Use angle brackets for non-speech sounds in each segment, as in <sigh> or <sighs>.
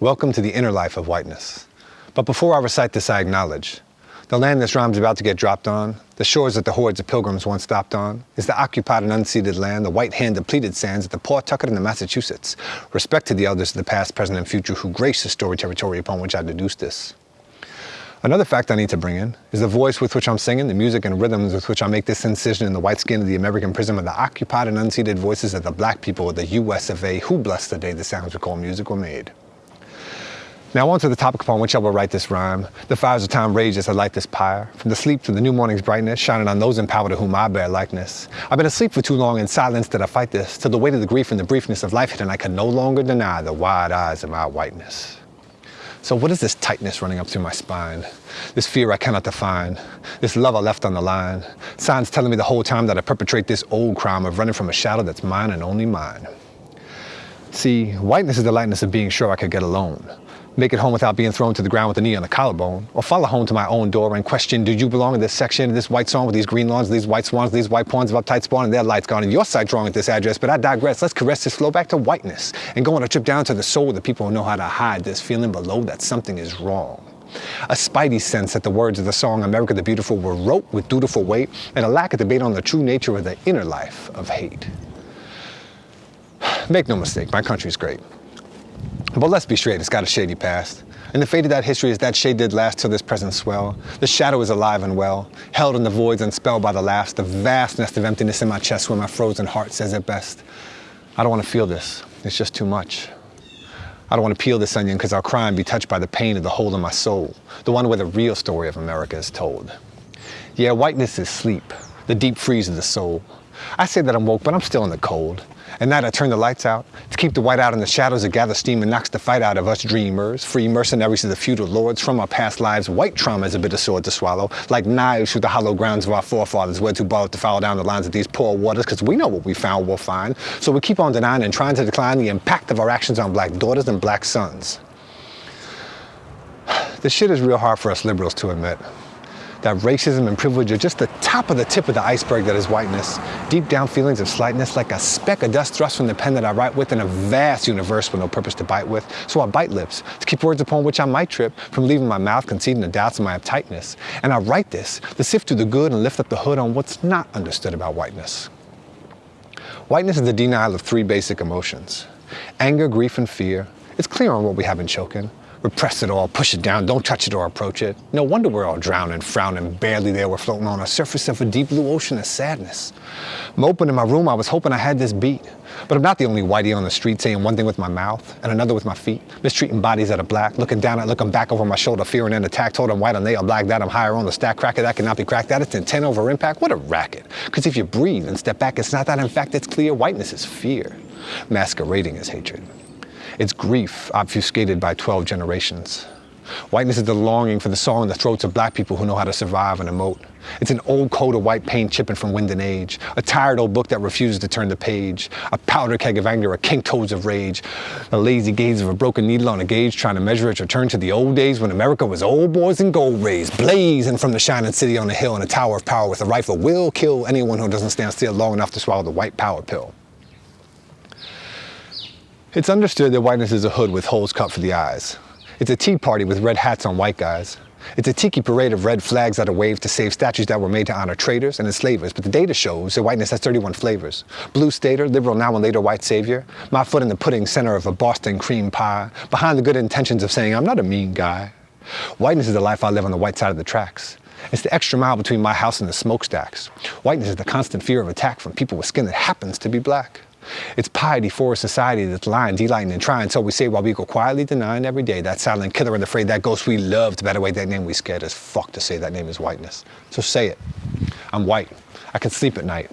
Welcome to the inner life of whiteness. But before I recite this, I acknowledge the land this rhyme's about to get dropped on, the shores that the hordes of pilgrims once stopped on, is the occupied and unceded land, the white hand depleted sands at the Pawtucket and the Massachusetts. Respect to the elders of the past, present, and future who grace the story territory upon which I deduce this. Another fact I need to bring in is the voice with which I'm singing, the music and rhythms with which I make this incision in the white skin of the American prism of the occupied and unceded voices of the black people of the US of A who blessed the day the sounds we call music were made. Now on to the topic upon which I will write this rhyme. The fires of time rage as I light this pyre. From the sleep to the new morning's brightness, shining on those empowered to whom I bear likeness. I've been asleep for too long in silence that I fight this, till the weight of the grief and the briefness of life hit and I can no longer deny the wide eyes of my whiteness. So what is this tightness running up through my spine? This fear I cannot define, this love I left on the line, signs telling me the whole time that I perpetrate this old crime of running from a shadow that's mine and only mine. See, whiteness is the lightness of being sure I could get alone, make it home without being thrown to the ground with a knee on the collarbone, or follow home to my own door and question, do you belong in this section, in this white song with these green lawns, these white swans, these white pawns of uptight spawn, and their lights gone, and your sight drawing at this address, but I digress. Let's caress this flow back to whiteness and go on a trip down to the soul of the people who know how to hide this feeling below that something is wrong. A spidey sense that the words of the song America the Beautiful were wrote with dutiful weight, and a lack of debate on the true nature of the inner life of hate. <sighs> Make no mistake, my country's great. But let's be straight, it's got a shady past. And the fate of that history is that shade did last till this present swell. The shadow is alive and well, held in the voids unspelled by the last, the vast nest of emptiness in my chest where my frozen heart says it best. I don't want to feel this, it's just too much. I don't want to peel this onion because I'll cry and be touched by the pain of the hole in my soul, the one where the real story of America is told. Yeah, whiteness is sleep, the deep freeze of the soul. I say that I'm woke, but I'm still in the cold. At I turn the lights out to keep the white out in the shadows that gather steam and knocks the fight out of us dreamers, free mercenaries of the feudal lords from our past lives. White trauma is a bitter sword to swallow, like knives through the hollow grounds of our forefathers. We're too bold to follow down the lines of these poor waters because we know what we found we'll find. So we keep on denying and trying to decline the impact of our actions on black daughters and black sons. <sighs> This shit is real hard for us liberals to admit that racism and privilege are just the top of the tip of the iceberg that is whiteness. Deep down feelings of slightness like a speck of dust thrust from the pen that I write with in a vast universe with no purpose to bite with. So I bite lips to keep words upon which I might trip from leaving my mouth conceding the doubts of my uptightness. And I write this to sift through the good and lift up the hood on what's not understood about whiteness. Whiteness is the denial of three basic emotions. Anger, grief, and fear. It's clear on what we have been choking. Repress it all, push it down, don't touch it or approach it. No wonder we're all drowning, frowning, barely there we're floating on a surface of a deep blue ocean of sadness. Moping in my room, I was hoping I had this beat. But I'm not the only whitey on the street saying one thing with my mouth and another with my feet, mistreating bodies that are black, looking down at, looking back over my shoulder, fearing an attack, told them white and they black, that I'm higher on the stack, cracker that cannot be cracked, that it's intent over impact, what a racket. Because if you breathe and step back, it's not that in fact it's clear, whiteness is fear, masquerading as hatred. It's grief obfuscated by 12 generations. Whiteness is the longing for the song in the throats of black people who know how to survive and emote. It's an old coat of white paint chipping from wind and age, a tired old book that refuses to turn the page, a powder keg of anger, a king toes of rage, the lazy gaze of a broken needle on a gauge trying to measure its return to the old days when America was old boys and gold rays, blazing from the shining city on the hill in a tower of power with a rifle will kill anyone who doesn't stand still long enough to swallow the white power pill. It's understood that whiteness is a hood with holes cut for the eyes. It's a tea party with red hats on white guys. It's a tiki parade of red flags that are waved to save statues that were made to honor traitors and enslavers, but the data shows that whiteness has 31 flavors. Blue stater, liberal now and later white savior, my foot in the pudding center of a Boston cream pie, behind the good intentions of saying I'm not a mean guy. Whiteness is the life I live on the white side of the tracks. It's the extra mile between my house and the smokestacks. Whiteness is the constant fear of attack from people with skin that happens to be black. It's piety for a society that's lying, delighting, and trying. So we say while we go quietly denying every day that silent killer and afraid that ghost we loved better way that name we scared as fuck to say that name is whiteness. So say it. I'm white. I can sleep at night.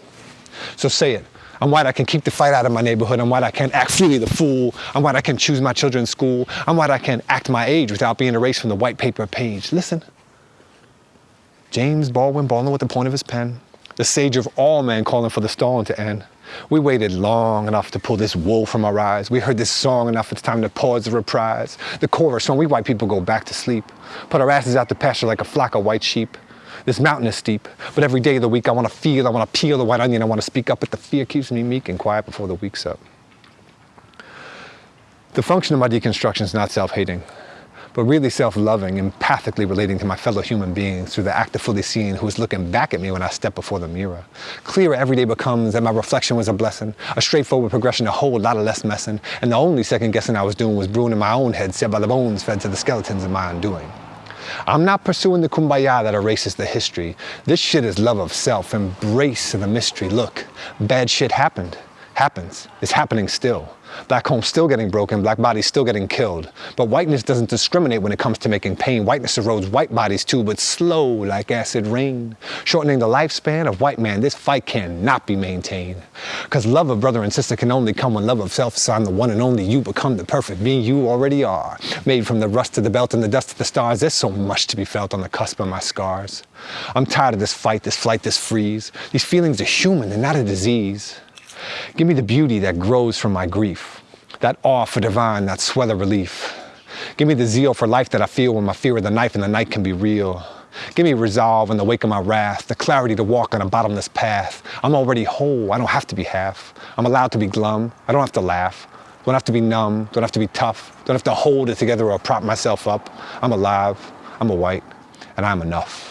So say it. I'm white, I can keep the fight out of my neighborhood. I'm white, I can act freely the fool. I'm white, I can choose my children's school. I'm white, I can act my age without being erased from the white paper page. Listen. James Baldwin Baldwin with the point of his pen. The sage of all men calling for the storm to end. We waited long enough to pull this wool from our eyes. We heard this song enough, it's time to pause the reprise. The chorus, when we white people go back to sleep. Put our asses out to pasture like a flock of white sheep. This mountain is steep, but every day of the week I want to feel, I want to peel the white onion, I want to speak up, but the fear keeps me meek and quiet before the week's up. The function of my deconstruction is not self-hating, but really self-loving, empathically relating to my fellow human beings through the act of fully seeing who is looking back at me when I step before the mirror. Clearer every day becomes that my reflection was a blessing, a straightforward progression, a whole lot of less messing, and the only second guessing I was doing was brewing in my own head, set by the bones fed to the skeletons of my undoing. I'm not pursuing the kumbaya that erases the history. This shit is love of self, embrace of the mystery. Look, bad shit happened happens. It's happening still. Black homes still getting broken, black bodies still getting killed. But whiteness doesn't discriminate when it comes to making pain. Whiteness erodes white bodies too, but slow like acid rain. Shortening the lifespan of white man, this fight cannot be maintained. Cause love of brother and sister can only come when love of self is on the one and only you become the perfect being you already are. Made from the rust of the belt and the dust of the stars, there's so much to be felt on the cusp of my scars. I'm tired of this fight, this flight, this freeze. These feelings are human, they're not a disease. Give me the beauty that grows from my grief, that awe for divine, that swell of relief. Give me the zeal for life that I feel when my fear of the knife in the night can be real. Give me resolve in the wake of my wrath, the clarity to walk on a bottomless path. I'm already whole, I don't have to be half. I'm allowed to be glum, I don't have to laugh. Don't have to be numb, don't have to be tough, don't have to hold it together or prop myself up. I'm alive, I'm a white, and I'm enough.